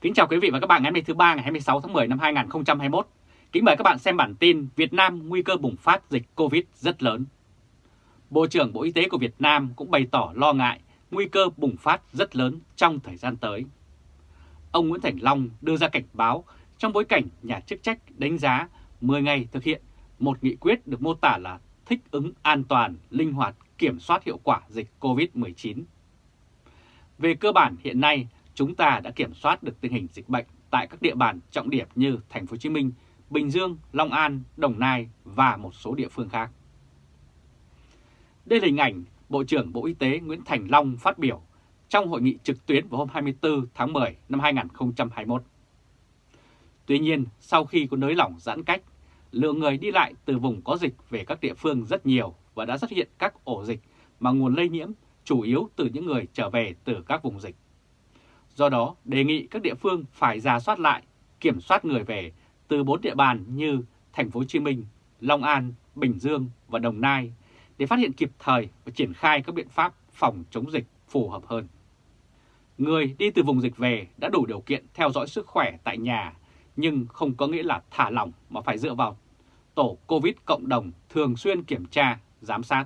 Kính chào quý vị và các bạn ngày hôm nay thứ ba ngày 26 tháng 10 năm 2021. Kính mời các bạn xem bản tin Việt Nam nguy cơ bùng phát dịch Covid rất lớn. Bộ trưởng Bộ Y tế của Việt Nam cũng bày tỏ lo ngại nguy cơ bùng phát rất lớn trong thời gian tới. Ông Nguyễn Thành Long đưa ra cảnh báo trong bối cảnh nhà chức trách đánh giá 10 ngày thực hiện một nghị quyết được mô tả là thích ứng an toàn, linh hoạt, kiểm soát hiệu quả dịch COVID-19. Về cơ bản hiện nay, chúng ta đã kiểm soát được tình hình dịch bệnh tại các địa bàn trọng điểm như Thành phố Hồ Chí Minh, Bình Dương, Long An, Đồng Nai và một số địa phương khác. Đây là hình ảnh Bộ trưởng Bộ Y tế Nguyễn Thành Long phát biểu trong hội nghị trực tuyến vào hôm 24 tháng 10 năm 2021. Tuy nhiên, sau khi có nới lỏng giãn cách, lượng người đi lại từ vùng có dịch về các địa phương rất nhiều và đã xuất hiện các ổ dịch mà nguồn lây nhiễm chủ yếu từ những người trở về từ các vùng dịch. Do đó, đề nghị các địa phương phải ra soát lại, kiểm soát người về từ bốn địa bàn như Thành phố Hồ Chí Minh, Long An, Bình Dương và Đồng Nai để phát hiện kịp thời và triển khai các biện pháp phòng chống dịch phù hợp hơn. Người đi từ vùng dịch về đã đủ điều kiện theo dõi sức khỏe tại nhà, nhưng không có nghĩa là thả lỏng mà phải dựa vào tổ COVID cộng đồng thường xuyên kiểm tra, giám sát.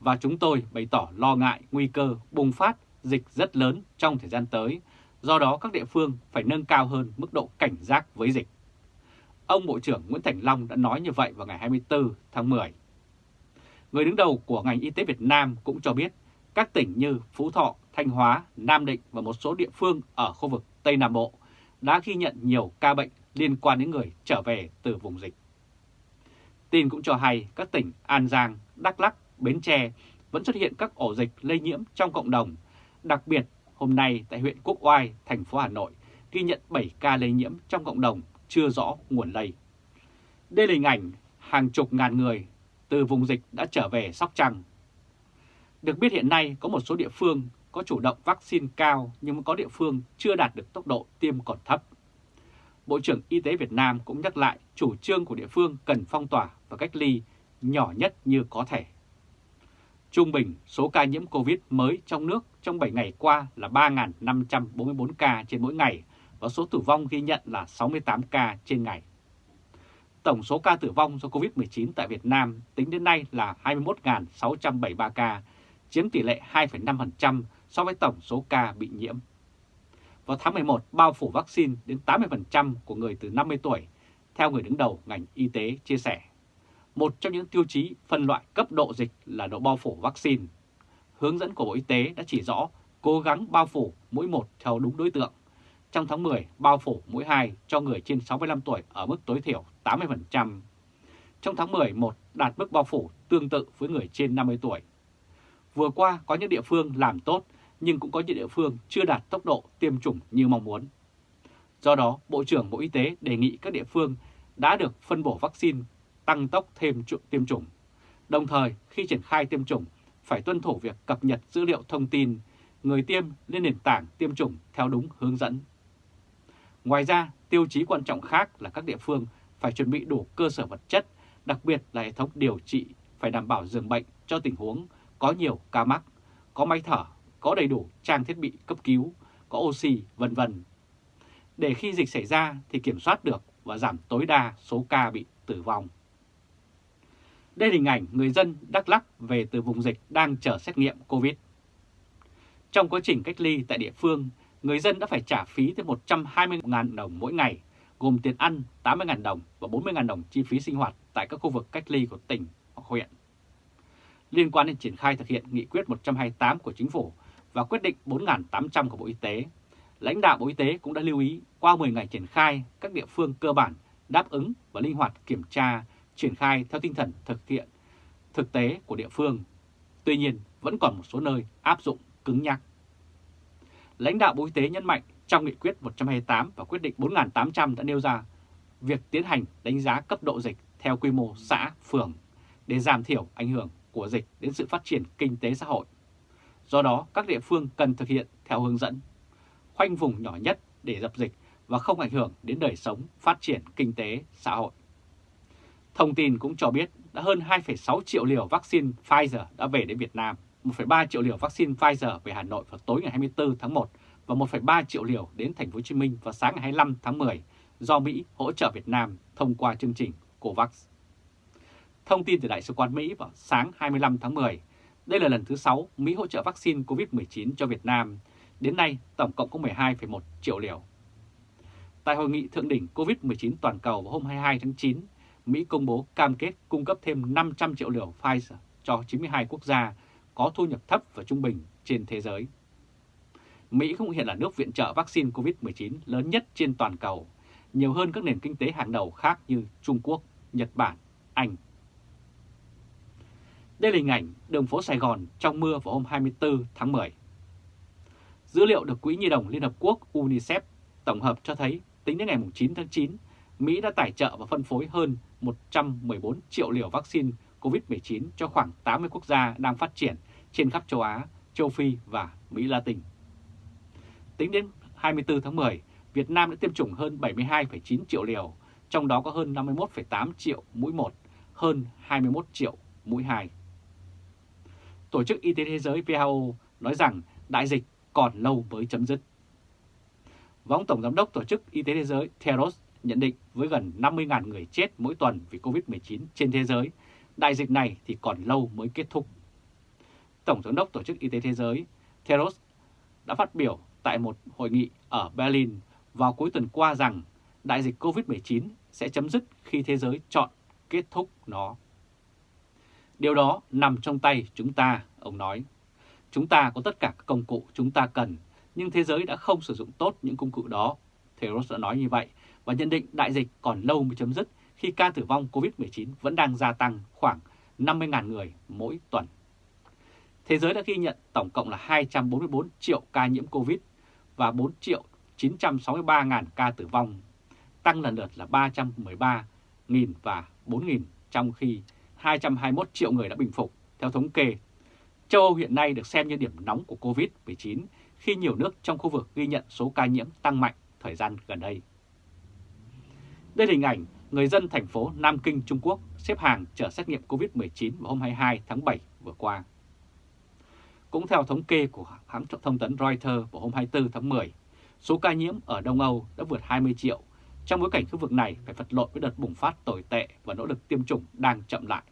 Và chúng tôi bày tỏ lo ngại nguy cơ bùng phát dịch rất lớn trong thời gian tới, do đó các địa phương phải nâng cao hơn mức độ cảnh giác với dịch. Ông Bộ trưởng Nguyễn Thành Long đã nói như vậy vào ngày 24 tháng 10. Người đứng đầu của ngành y tế Việt Nam cũng cho biết các tỉnh như Phú Thọ, Thanh Hóa, Nam Định và một số địa phương ở khu vực Tây Nam Bộ đã ghi nhận nhiều ca bệnh liên quan đến người trở về từ vùng dịch. Tin cũng cho hay các tỉnh An Giang, Đắk Lắk, Bến Tre vẫn xuất hiện các ổ dịch lây nhiễm trong cộng đồng Đặc biệt, hôm nay tại huyện Quốc Oai, thành phố Hà Nội ghi nhận 7 ca lây nhiễm trong cộng đồng chưa rõ nguồn lây. Đây là hình ảnh hàng chục ngàn người từ vùng dịch đã trở về Sóc Trăng. Được biết hiện nay có một số địa phương có chủ động vaccine cao nhưng có địa phương chưa đạt được tốc độ tiêm còn thấp. Bộ trưởng Y tế Việt Nam cũng nhắc lại chủ trương của địa phương cần phong tỏa và cách ly nhỏ nhất như có thể. Trung bình số ca nhiễm COVID mới trong nước trong 7 ngày qua là 3.544 ca trên mỗi ngày và số tử vong ghi nhận là 68 ca trên ngày. Tổng số ca tử vong do COVID-19 tại Việt Nam tính đến nay là 21.673 ca, chiếm tỷ lệ 2,5% so với tổng số ca bị nhiễm. Vào tháng 11, bao phủ vaccine đến 80% của người từ 50 tuổi, theo người đứng đầu ngành y tế chia sẻ. Một trong những tiêu chí phân loại cấp độ dịch là độ bao phủ vaccine. Hướng dẫn của Bộ Y tế đã chỉ rõ cố gắng bao phủ mũi 1 theo đúng đối tượng. Trong tháng 10, bao phủ mũi 2 cho người trên 65 tuổi ở mức tối thiểu 80%. Trong tháng 11 đạt mức bao phủ tương tự với người trên 50 tuổi. Vừa qua có những địa phương làm tốt nhưng cũng có những địa phương chưa đạt tốc độ tiêm chủng như mong muốn. Do đó, Bộ trưởng Bộ Y tế đề nghị các địa phương đã được phân bổ vaccine tăng tốc thêm tiêm chủng. Đồng thời, khi triển khai tiêm chủng, phải tuân thủ việc cập nhật dữ liệu thông tin người tiêm lên nền tảng tiêm chủng theo đúng hướng dẫn. Ngoài ra, tiêu chí quan trọng khác là các địa phương phải chuẩn bị đủ cơ sở vật chất, đặc biệt là hệ thống điều trị phải đảm bảo giường bệnh cho tình huống có nhiều ca mắc, có máy thở, có đầy đủ trang thiết bị cấp cứu, có oxy, vân vân. Để khi dịch xảy ra thì kiểm soát được và giảm tối đa số ca bị tử vong. Đây là hình ảnh người dân Đắk Lắk về từ vùng dịch đang chờ xét nghiệm COVID. Trong quá trình cách ly tại địa phương, người dân đã phải trả phí tới 120.000 đồng mỗi ngày, gồm tiền ăn 80.000 đồng và 40.000 đồng chi phí sinh hoạt tại các khu vực cách ly của tỉnh hoặc huyện. Liên quan đến triển khai thực hiện nghị quyết 128 của Chính phủ và quyết định 4.800 của Bộ Y tế, lãnh đạo Bộ Y tế cũng đã lưu ý qua 10 ngày triển khai, các địa phương cơ bản đáp ứng và linh hoạt kiểm tra triển khai theo tinh thần thực hiện thực tế của địa phương. Tuy nhiên, vẫn còn một số nơi áp dụng cứng nhắc. Lãnh đạo Bộ Y tế nhấn mạnh trong nghị quyết 128 và quyết định 4.800 đã nêu ra việc tiến hành đánh giá cấp độ dịch theo quy mô xã, phường để giảm thiểu ảnh hưởng của dịch đến sự phát triển kinh tế xã hội. Do đó, các địa phương cần thực hiện theo hướng dẫn, khoanh vùng nhỏ nhất để dập dịch và không ảnh hưởng đến đời sống, phát triển kinh tế, xã hội. Thông tin cũng cho biết đã hơn 2,6 triệu liều vaccine Pfizer đã về đến Việt Nam, 1,3 triệu liều vaccine Pfizer về Hà Nội vào tối ngày 24 tháng 1 và 1,3 triệu liều đến thành phố Hồ Chí Minh vào sáng ngày 25 tháng 10 do Mỹ hỗ trợ Việt Nam thông qua chương trình COVAX. Thông tin từ Đại sứ quán Mỹ vào sáng 25 tháng 10, đây là lần thứ 6 Mỹ hỗ trợ vaccine COVID-19 cho Việt Nam. Đến nay, tổng cộng có 12,1 triệu liều. Tại hội nghị thượng đỉnh COVID-19 toàn cầu vào hôm 22 tháng 9, Mỹ công bố cam kết cung cấp thêm 500 triệu liều Pfizer cho 92 quốc gia có thu nhập thấp và trung bình trên thế giới. Mỹ cũng hiện là nước viện trợ vaccine COVID-19 lớn nhất trên toàn cầu, nhiều hơn các nền kinh tế hàng đầu khác như Trung Quốc, Nhật Bản, Anh. Đây là hình ảnh đường phố Sài Gòn trong mưa vào hôm 24 tháng 10. Dữ liệu được Quỹ Nhi đồng Liên Hợp Quốc UNICEF tổng hợp cho thấy tính đến ngày 9 tháng 9, Mỹ đã tài trợ và phân phối hơn 114 triệu liều vaccine COVID-19 cho khoảng 80 quốc gia đang phát triển trên khắp châu Á, châu Phi và Mỹ Latin. Tính đến 24 tháng 10, Việt Nam đã tiêm chủng hơn 72,9 triệu liều, trong đó có hơn 51,8 triệu mũi 1, hơn 21 triệu mũi 2. Tổ chức Y tế Thế giới WHO nói rằng đại dịch còn lâu mới chấm dứt. Và ông Tổng Giám đốc Tổ chức Y tế Thế giới Theros nhận định với gần 50.000 người chết mỗi tuần vì COVID-19 trên thế giới, đại dịch này thì còn lâu mới kết thúc. Tổng Giám đốc Tổ chức Y tế Thế giới Theros đã phát biểu tại một hội nghị ở Berlin vào cuối tuần qua rằng đại dịch COVID-19 sẽ chấm dứt khi thế giới chọn kết thúc nó. Điều đó nằm trong tay chúng ta, ông nói. Chúng ta có tất cả các công cụ chúng ta cần, nhưng thế giới đã không sử dụng tốt những công cụ đó. Theros đã nói như vậy và nhận định đại dịch còn lâu mới chấm dứt khi ca tử vong COVID-19 vẫn đang gia tăng khoảng 50.000 người mỗi tuần. Thế giới đã ghi nhận tổng cộng là 244 triệu ca nhiễm COVID và 4 triệu 963.000 ca tử vong, tăng lần lượt là 313.000 và 4.000 trong khi 221 triệu người đã bình phục. Theo thống kê, châu Âu hiện nay được xem như điểm nóng của COVID-19 khi nhiều nước trong khu vực ghi nhận số ca nhiễm tăng mạnh thời gian gần đây. Đây là hình ảnh người dân thành phố Nam Kinh, Trung Quốc xếp hàng chờ xét nghiệm COVID-19 vào hôm 22 tháng 7 vừa qua. Cũng theo thống kê của hãng thông tấn Reuters vào hôm 24 tháng 10, số ca nhiễm ở Đông Âu đã vượt 20 triệu, trong bối cảnh khu vực này phải vật lộn với đợt bùng phát tồi tệ và nỗ lực tiêm chủng đang chậm lại.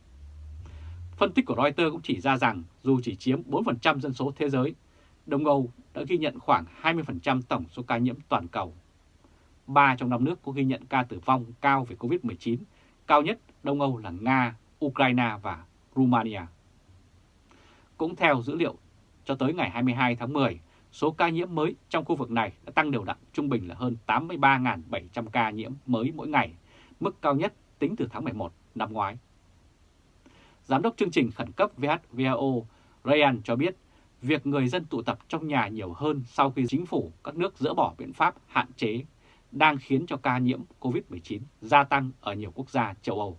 Phân tích của Reuters cũng chỉ ra rằng dù chỉ chiếm 4% dân số thế giới, Đông Âu đã ghi nhận khoảng 20% tổng số ca nhiễm toàn cầu. Ba trong năm nước có ghi nhận ca tử vong cao về COVID-19, cao nhất Đông Âu là Nga, Ukraine và Romania. Cũng theo dữ liệu cho tới ngày 22 tháng 10, số ca nhiễm mới trong khu vực này đã tăng đều đặn trung bình là hơn 83.700 ca nhiễm mới mỗi ngày, mức cao nhất tính từ tháng 11 năm ngoái. Giám đốc chương trình khẩn cấp WHO Ryan cho biết việc người dân tụ tập trong nhà nhiều hơn sau khi chính phủ các nước dỡ bỏ biện pháp hạn chế đang khiến cho ca nhiễm COVID-19 gia tăng ở nhiều quốc gia châu Âu.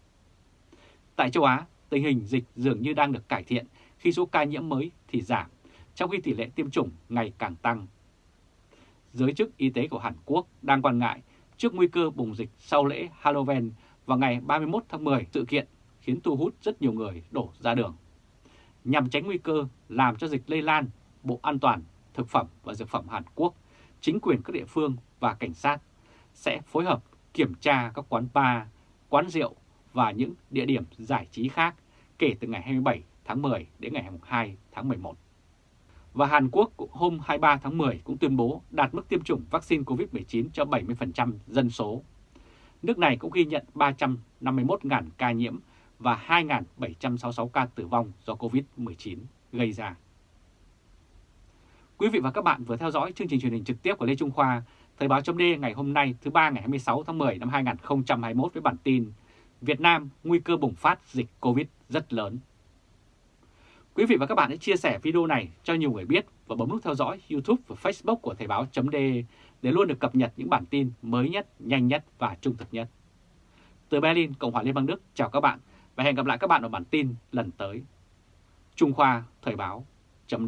Tại châu Á, tình hình dịch dường như đang được cải thiện khi số ca nhiễm mới thì giảm, trong khi tỷ lệ tiêm chủng ngày càng tăng. Giới chức y tế của Hàn Quốc đang quan ngại trước nguy cơ bùng dịch sau lễ Halloween vào ngày 31 tháng 10 sự kiện khiến thu hút rất nhiều người đổ ra đường. Nhằm tránh nguy cơ làm cho dịch lây lan, Bộ An toàn Thực phẩm và Dược phẩm Hàn Quốc, chính quyền các địa phương và cảnh sát sẽ phối hợp kiểm tra các quán bar, quán rượu và những địa điểm giải trí khác kể từ ngày 27 tháng 10 đến ngày 2 tháng 11. Và Hàn Quốc hôm 23 tháng 10 cũng tuyên bố đạt mức tiêm chủng vaccine COVID-19 cho 70% dân số. Nước này cũng ghi nhận 351.000 ca nhiễm và 2.766 ca tử vong do COVID-19 gây ra. Quý vị và các bạn vừa theo dõi chương trình truyền hình trực tiếp của Lê Trung Khoa, Thời báo chấm ngày hôm nay thứ ba ngày 26 tháng 10 năm 2021 với bản tin Việt Nam nguy cơ bùng phát dịch Covid rất lớn. Quý vị và các bạn hãy chia sẻ video này cho nhiều người biết và bấm nút theo dõi YouTube và Facebook của Thời báo chấm để luôn được cập nhật những bản tin mới nhất, nhanh nhất và trung thực nhất. Từ Berlin, Cộng hòa Liên bang Đức, chào các bạn và hẹn gặp lại các bạn ở bản tin lần tới. Trung Khoa Thời báo chấm